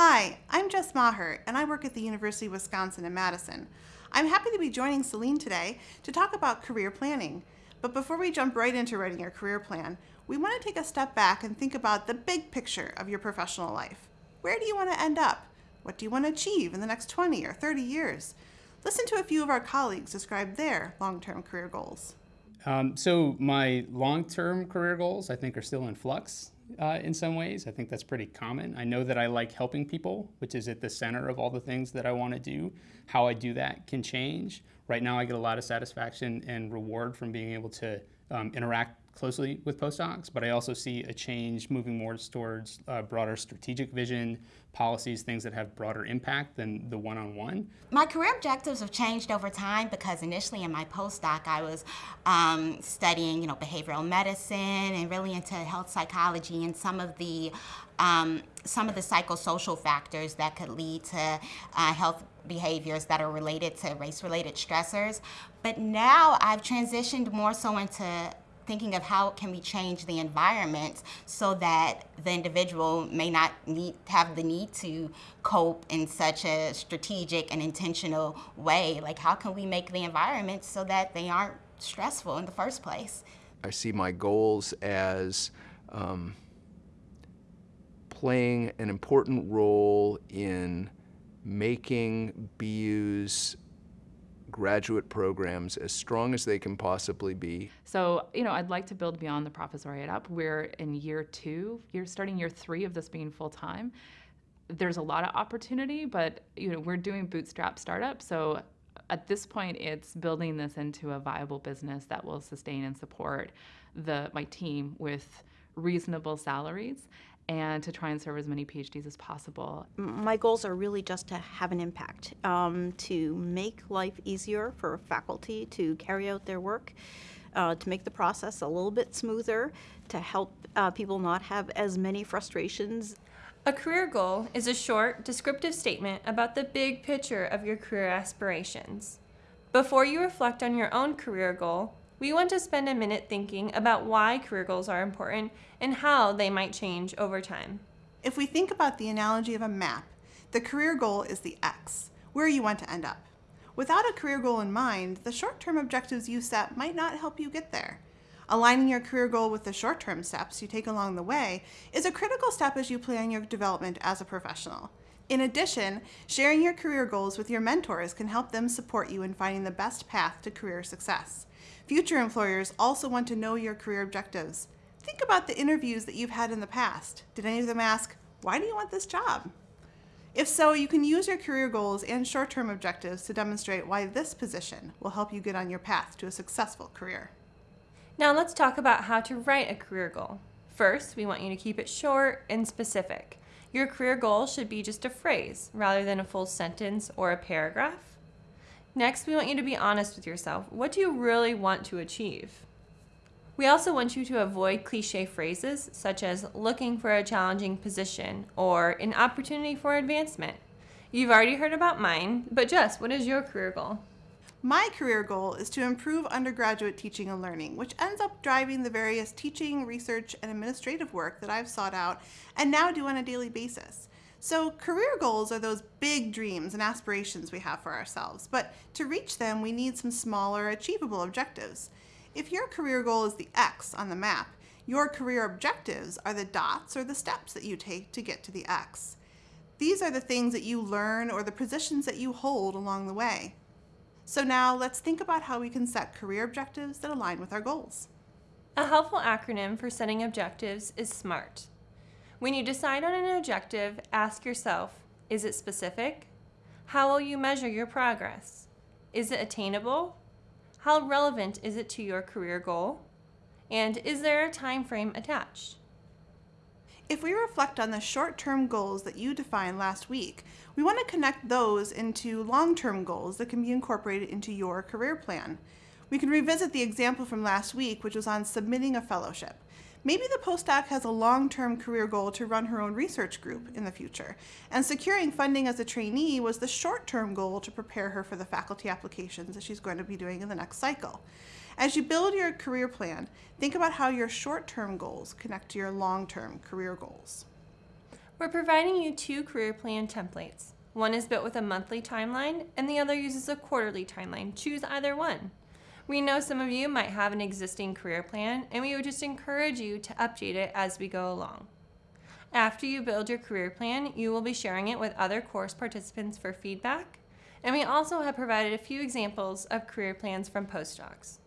Hi, I'm Jess Maher, and I work at the University of Wisconsin in Madison. I'm happy to be joining Celine today to talk about career planning. But before we jump right into writing your career plan, we want to take a step back and think about the big picture of your professional life. Where do you want to end up? What do you want to achieve in the next 20 or 30 years? Listen to a few of our colleagues describe their long-term career goals. Um, so my long-term career goals, I think, are still in flux uh, in some ways. I think that's pretty common. I know that I like helping people, which is at the center of all the things that I want to do. How I do that can change. Right now, I get a lot of satisfaction and reward from being able to um, interact closely with postdocs, but I also see a change moving more towards broader strategic vision, policies, things that have broader impact than the one-on-one. -on -one. My career objectives have changed over time because initially in my postdoc I was um, studying, you know, behavioral medicine and really into health psychology and some of the um, some of the psychosocial factors that could lead to uh, health behaviors that are related to race-related stressors. But now I've transitioned more so into thinking of how can we change the environment so that the individual may not need have the need to cope in such a strategic and intentional way. Like how can we make the environment so that they aren't stressful in the first place? I see my goals as um, playing an important role in making BU's graduate programs as strong as they can possibly be. So, you know, I'd like to build beyond the professoriate up. We're in year two, you're starting year three of this being full time. There's a lot of opportunity, but you know, we're doing bootstrap startup. So at this point, it's building this into a viable business that will sustain and support the my team with reasonable salaries and to try and serve as many PhDs as possible. My goals are really just to have an impact, um, to make life easier for faculty to carry out their work, uh, to make the process a little bit smoother, to help uh, people not have as many frustrations. A career goal is a short, descriptive statement about the big picture of your career aspirations. Before you reflect on your own career goal, we want to spend a minute thinking about why career goals are important and how they might change over time. If we think about the analogy of a map, the career goal is the X, where you want to end up. Without a career goal in mind, the short-term objectives you set might not help you get there. Aligning your career goal with the short-term steps you take along the way is a critical step as you plan your development as a professional. In addition, sharing your career goals with your mentors can help them support you in finding the best path to career success. Future employers also want to know your career objectives. Think about the interviews that you've had in the past. Did any of them ask, why do you want this job? If so, you can use your career goals and short-term objectives to demonstrate why this position will help you get on your path to a successful career. Now let's talk about how to write a career goal. First, we want you to keep it short and specific. Your career goal should be just a phrase rather than a full sentence or a paragraph. Next, we want you to be honest with yourself. What do you really want to achieve? We also want you to avoid cliche phrases such as looking for a challenging position or an opportunity for advancement. You've already heard about mine, but Jess, what is your career goal? My career goal is to improve undergraduate teaching and learning, which ends up driving the various teaching, research, and administrative work that I've sought out and now do on a daily basis. So career goals are those big dreams and aspirations we have for ourselves, but to reach them, we need some smaller, achievable objectives. If your career goal is the X on the map, your career objectives are the dots or the steps that you take to get to the X. These are the things that you learn or the positions that you hold along the way. So now let's think about how we can set career objectives that align with our goals. A helpful acronym for setting objectives is SMART. When you decide on an objective, ask yourself, is it specific? How will you measure your progress? Is it attainable? How relevant is it to your career goal? And is there a time frame attached? If we reflect on the short-term goals that you defined last week, we want to connect those into long-term goals that can be incorporated into your career plan. We can revisit the example from last week, which was on submitting a fellowship. Maybe the postdoc has a long-term career goal to run her own research group in the future, and securing funding as a trainee was the short-term goal to prepare her for the faculty applications that she's going to be doing in the next cycle. As you build your career plan, think about how your short-term goals connect to your long-term career goals. We're providing you two career plan templates. One is built with a monthly timeline, and the other uses a quarterly timeline. Choose either one. We know some of you might have an existing career plan, and we would just encourage you to update it as we go along. After you build your career plan, you will be sharing it with other course participants for feedback, and we also have provided a few examples of career plans from postdocs.